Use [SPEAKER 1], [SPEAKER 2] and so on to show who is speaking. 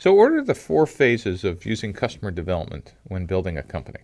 [SPEAKER 1] So, what are the four phases of using customer development when building a company?